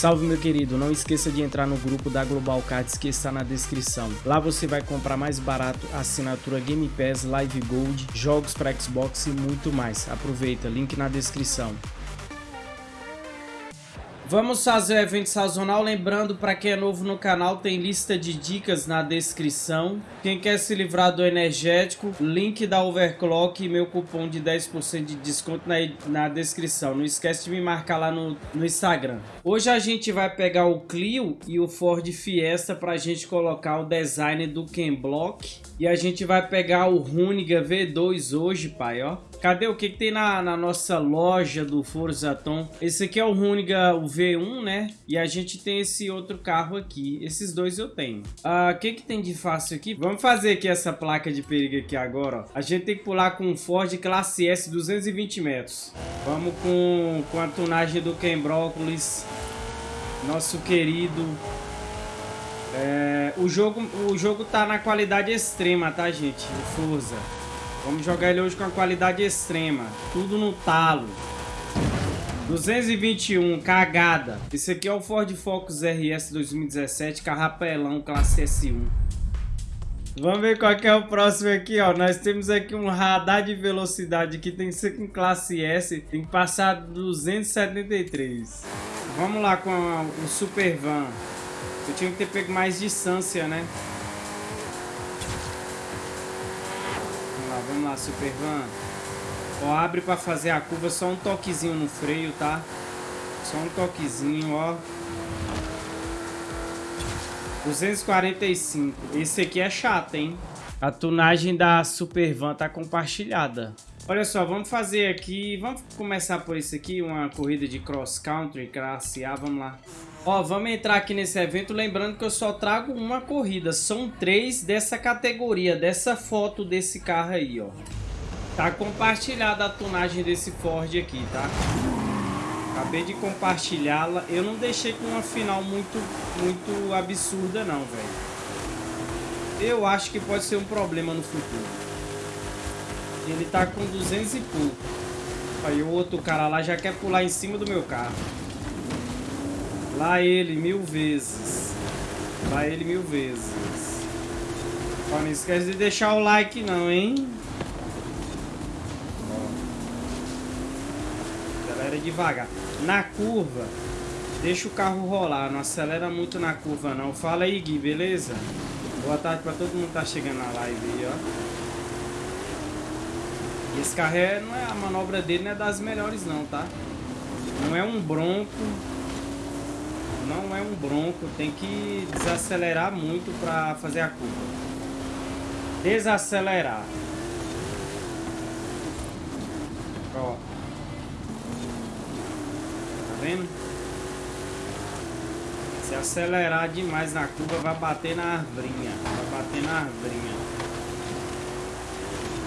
Salve meu querido, não esqueça de entrar no grupo da Global Cards que está na descrição. Lá você vai comprar mais barato assinatura Game Pass, Live Gold, jogos para Xbox e muito mais. Aproveita, link na descrição. Vamos fazer o evento sazonal, lembrando para quem é novo no canal, tem lista de dicas na descrição. Quem quer se livrar do energético, link da Overclock e meu cupom de 10% de desconto na, na descrição. Não esquece de me marcar lá no, no Instagram. Hoje a gente vai pegar o Clio e o Ford Fiesta para a gente colocar o design do Ken Block. E a gente vai pegar o Runiga V2 hoje, pai, ó. Cadê o que, que tem na, na, nossa loja do Forza Tom? Esse aqui é o Runiga o V1, né? E a gente tem esse outro carro aqui. Esses dois eu tenho. Ah, o que, que tem de fácil aqui? Vamos fazer aqui essa placa de perigo aqui agora, ó. A gente tem que pular com um Ford Classe S 220 metros. Vamos com, com a tunagem do Ken Brócolis. Nosso querido é, o, jogo, o jogo tá na qualidade extrema, tá, gente? O Forza. Vamos jogar ele hoje com a qualidade extrema. Tudo no talo. 221, cagada. Esse aqui é o Ford Focus RS 2017, carrapelão, classe S1. Vamos ver qual é o próximo aqui, ó. Nós temos aqui um radar de velocidade que tem que ser com classe S. Tem que passar 273. Vamos lá com o Super Van. Eu tinha que ter pego mais distância, né? Lá, vamos lá, Super Van. Ó, abre pra fazer a curva, só um toquezinho no freio, tá? Só um toquezinho, ó. 245. Esse aqui é chato, hein? A tunagem da Super Van tá compartilhada. Olha só, vamos fazer aqui... Vamos começar por isso aqui, uma corrida de cross country, classe A, vamos lá. Ó, vamos entrar aqui nesse evento, lembrando que eu só trago uma corrida. São três dessa categoria, dessa foto desse carro aí, ó. Tá compartilhada a tunagem desse Ford aqui, tá? Acabei de compartilhá-la. Eu não deixei com uma final muito, muito absurda, não, velho. Eu acho que pode ser um problema no futuro. Ele tá com 200 e pouco. Aí o outro cara lá já quer pular em cima do meu carro. Lá ele mil vezes. Lá ele mil vezes. Ó, não esquece de deixar o like não, hein? Ó. Acelera devagar. Na curva, deixa o carro rolar. Não acelera muito na curva não. Fala aí, Gui, beleza? Boa tarde pra todo mundo que tá chegando na live aí, ó. Esse carro é, não é a manobra dele não é das melhores não, tá? Não é um bronco não é um bronco, tem que desacelerar muito para fazer a curva. Desacelerar. Ó. Tá vendo? Se acelerar demais na curva, vai bater na arvrinha. Vai bater na arvrinha.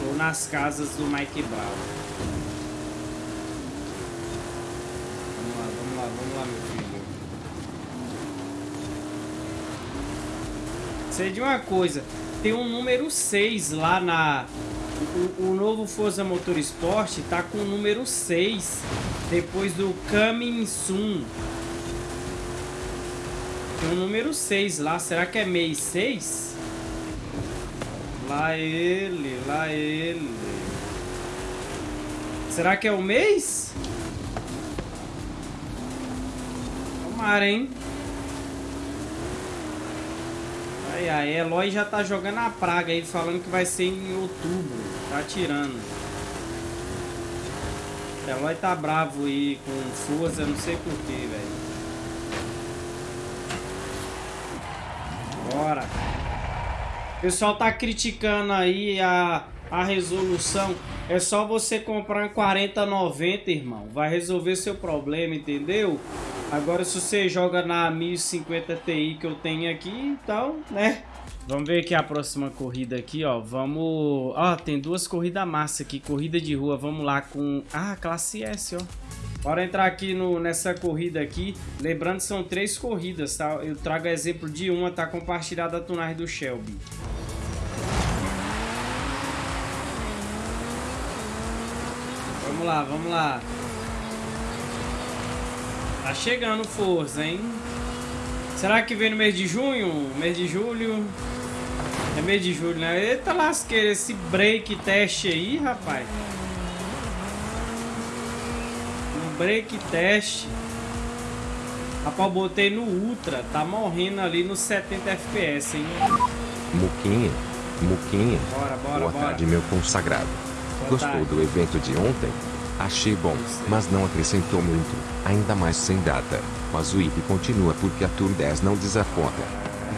Ou nas casas do Mike Brown. Vamos lá, vamos lá, vamos lá, meu filho. Sei de uma coisa, tem um número 6 lá na... O, o novo Forza Motorsport tá com o número 6, depois do Coming Soon. Tem um número 6 lá, será que é mês 6? Lá ele, lá ele. Será que é o mês? Tomara, hein? Ai, ai, Eloy já tá jogando a praga aí, falando que vai ser em outubro. Tá tirando. Eloy tá bravo aí com força, não sei porquê, velho. Bora. O pessoal tá criticando aí a, a resolução. É só você comprar em 4090, irmão. Vai resolver seu problema, entendeu? Agora, se você joga na 1050 Ti que eu tenho aqui, então, né? Vamos ver aqui a próxima corrida aqui, ó. Vamos... Ó, tem duas corridas massa aqui. Corrida de rua. Vamos lá com... Ah, classe S, ó. Bora entrar aqui no, nessa corrida aqui. Lembrando que são três corridas, tá? Eu trago exemplo de uma, tá compartilhada a tunagem do Shelby. Vamos lá, vamos lá. Tá chegando força, hein? Será que vem no mês de junho? Mês de julho? É mês de julho, né? Eita lasqueira, esse break teste aí, rapaz. Um break teste. Rapaz, eu botei no Ultra. Tá morrendo ali no 70 FPS, hein? Muquinha. Muquinha. Bora, bora, Boa bora. tarde, meu consagrado. Boa Gostou tarde. do evento de ontem? Achei bom, mas não acrescentou muito, ainda mais sem data. Mas o IP continua porque a Tour 10 não desaponta.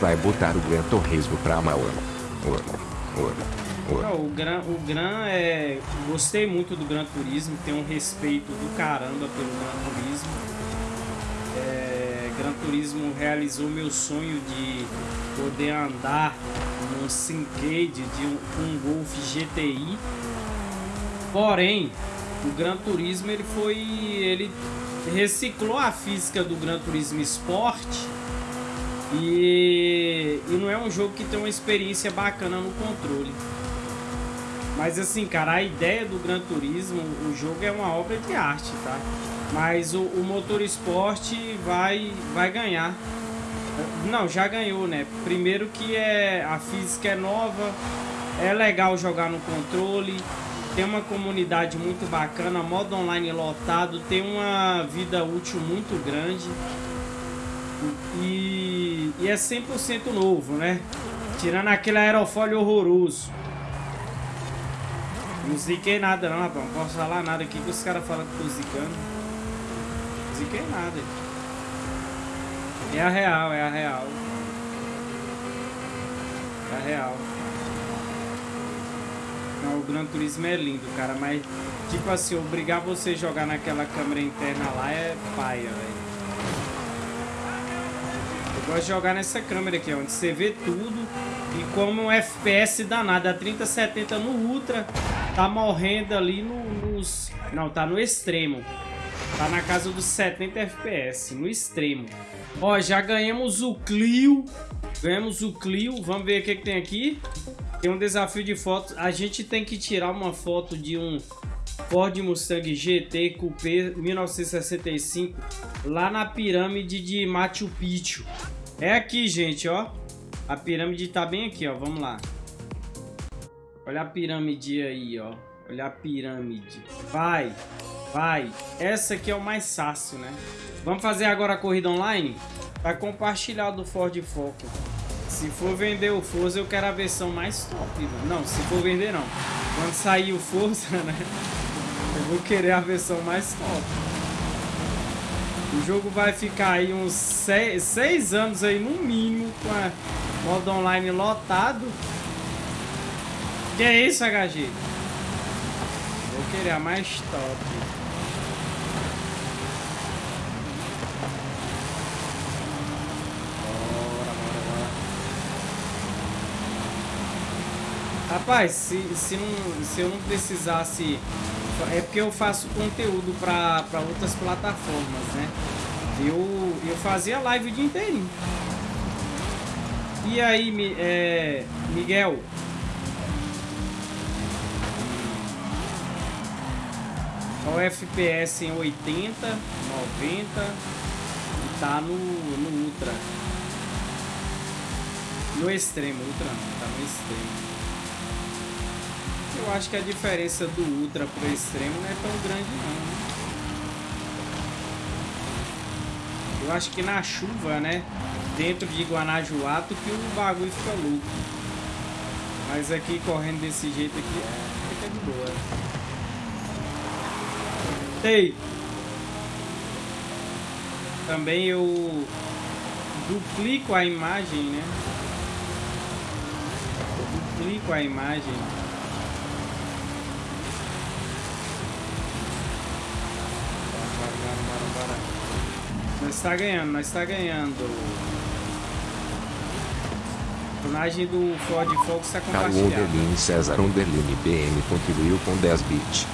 Vai botar o Gran Turismo pra ora. Não, o Gran, o Gran é. Gostei muito do Gran Turismo, tem um respeito do caramba pelo Gran Turismo. É, Gran Turismo realizou meu sonho de poder andar num Syncade de um, um Golf GTI. Porém, o Gran Turismo ele foi. ele reciclou a física do Gran Turismo Sport. E, e não é um jogo que tem uma experiência bacana no controle. Mas assim, cara, a ideia do Gran Turismo, o jogo é uma obra de arte, tá? Mas o, o motor esporte vai, vai ganhar. Não, já ganhou, né? Primeiro que é a física é nova, é legal jogar no controle, tem uma comunidade muito bacana, modo online lotado, tem uma vida útil muito grande. E, e é 100% novo, né? Tirando aquele aerofólio horroroso. Não ziquei nada não, rapaz. Não posso falar nada aqui que os caras falam que tô zicando. Não ziquei nada. É a real, é a real. É a real. Não, o Gran Turismo é lindo, cara, mas tipo assim, obrigar você a jogar naquela câmera interna lá é paia, velho. Eu gosto de jogar nessa câmera aqui, onde você vê tudo e como um FPS danado, a 3070 no Ultra, tá morrendo ali no, nos... Não, tá no extremo. Tá na casa dos 70 FPS, no extremo. Ó, já ganhamos o Clio. Ganhamos o Clio. Vamos ver o que, que tem aqui. Tem um desafio de fotos. A gente tem que tirar uma foto de um Ford Mustang GT Coupé 1965 lá na pirâmide de Machu Picchu. É aqui, gente, ó. A pirâmide tá bem aqui, ó. Vamos lá. Olha a pirâmide aí, ó. Olha a pirâmide. Vai, vai. Essa aqui é o mais fácil, né? Vamos fazer agora a corrida online? Tá compartilhado o Ford Focus. Se for vender o Forza, eu quero a versão mais top. velho. Não, se for vender, não. Quando sair o Forza, né? Eu vou querer a versão mais top. O jogo vai ficar aí uns 6 anos aí, no mínimo, com a modo online lotado. Que é isso, HG? Vou querer a mais top. Rapaz, se, se, não, se eu não precisasse... É porque eu faço conteúdo para outras plataformas, né? Eu, eu fazia live o dia inteirinho. E aí, é, Miguel? Ó, o FPS em 80, 90 e tá no, no Ultra. No extremo, Ultra não, tá no extremo. Eu acho que a diferença do Ultra pro extremo não é tão grande não. né? Eu acho que na chuva, né? Dentro de Guanajuato que o bagulho fica louco. Mas aqui correndo desse jeito aqui é, fica de boa. Ei! Também eu duplico a imagem, né? Duplico a imagem. Nós está ganhando, nós está ganhando. A personagem do Ford Focus está compartilhado. Underline César Underline BM contribuiu com 10 bits.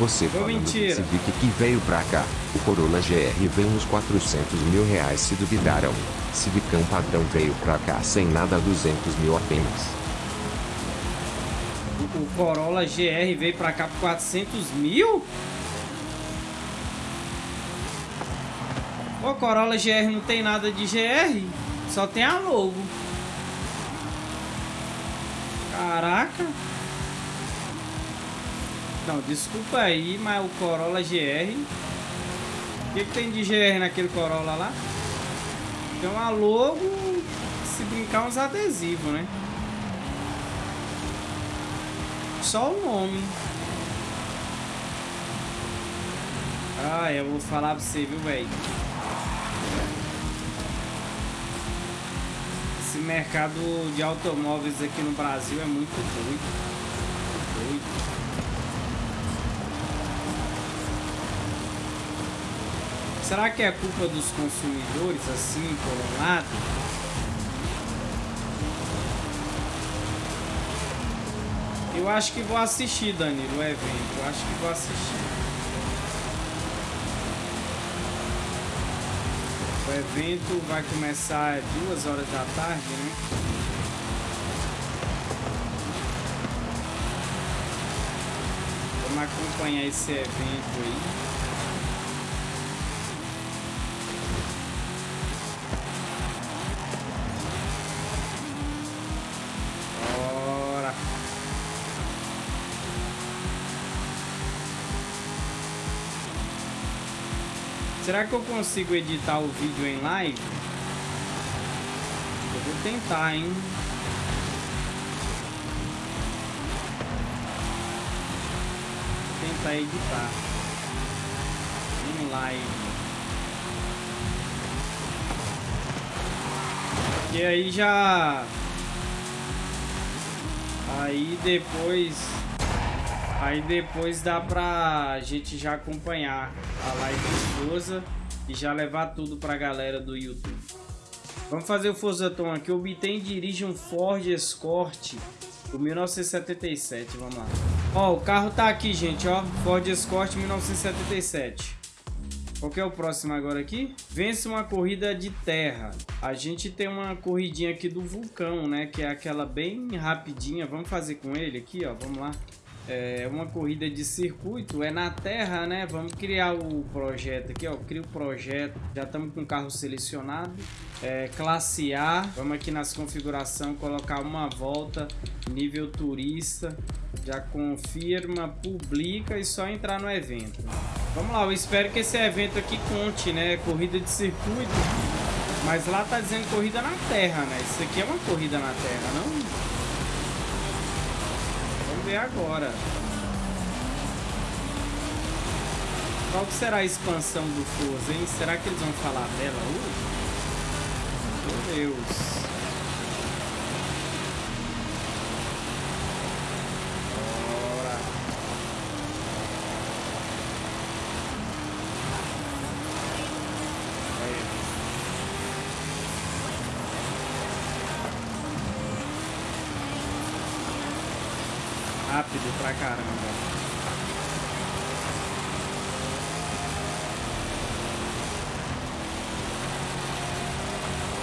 Você Ô, falando mentira. do Civic que veio pra cá, o Corolla GR veio uns 400 mil reais se duvidaram. Civicão padrão veio pra cá sem nada 200 mil apenas. O, o Corolla GR veio pra cá por 400 mil? O Corolla GR não tem nada de GR, só tem a logo. Caraca. Não, desculpa aí, mas o Corolla GR... O que, que tem de GR naquele Corolla lá? Tem uma logo, se brincar uns adesivos, né? Só o nome. Ah, eu vou falar pra você, viu, velho? Esse mercado de automóveis aqui no Brasil é muito doido. Doido. Será que é culpa dos consumidores, assim, por um lado? Eu acho que vou assistir, Danilo, o evento. Eu acho que vou assistir. O evento vai começar duas horas da tarde, né? Vamos acompanhar esse evento aí. Será que eu consigo editar o vídeo em live? Eu vou tentar, hein? Vou tentar editar. Em live. E aí já... Aí depois... Aí depois dá pra gente já acompanhar a live do Forza e já levar tudo pra galera do YouTube. Vamos fazer o Forza Tom aqui. Obtém e dirige um Ford Escort do 1977. Vamos lá. Ó, o carro tá aqui, gente, ó. Ford Escort 1977. Qual que é o próximo agora aqui? Vence uma corrida de terra. A gente tem uma corridinha aqui do vulcão, né? Que é aquela bem rapidinha. Vamos fazer com ele aqui, ó. Vamos lá é uma corrida de circuito, é na terra, né? Vamos criar o projeto aqui, ó. Cria o projeto, já estamos com o carro selecionado. É, classe A, vamos aqui nas configurações, colocar uma volta, nível turista. Já confirma, publica e só entrar no evento. Vamos lá, eu espero que esse evento aqui conte, né? Corrida de circuito. Mas lá tá dizendo corrida na terra, né? Isso aqui é uma corrida na terra, não? Ver agora. Qual que será a expansão do Forza, hein? Será que eles vão falar dela hoje? Meu Deus. rápido pra caramba.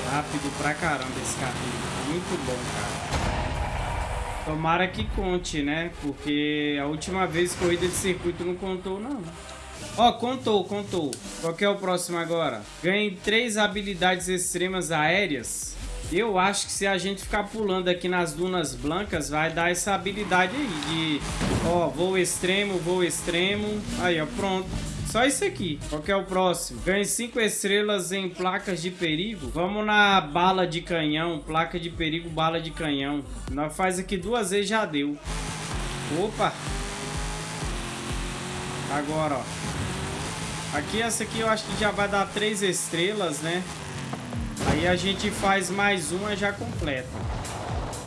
Rápido pra caramba esse carrinho. Muito bom, cara. Tomara que conte, né? Porque a última vez corrida de circuito não contou, não. Ó, oh, contou, contou. Qual que é o próximo agora? Ganhe três habilidades extremas aéreas eu acho que se a gente ficar pulando aqui nas dunas blancas, vai dar essa habilidade aí de... Ó, voo extremo, voo extremo. Aí, ó, pronto. Só isso aqui. Qual que é o próximo? Ganhe 5 estrelas em placas de perigo. Vamos na bala de canhão. Placa de perigo, bala de canhão. Nós faz aqui duas vezes, já deu. Opa! Agora, ó. Aqui, essa aqui eu acho que já vai dar 3 estrelas, né? Aí a gente faz mais uma já completa.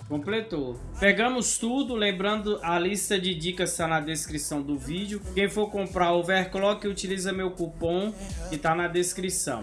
Completou. Pegamos tudo, lembrando a lista de dicas está na descrição do vídeo. Quem for comprar overclock utiliza meu cupom que está na descrição.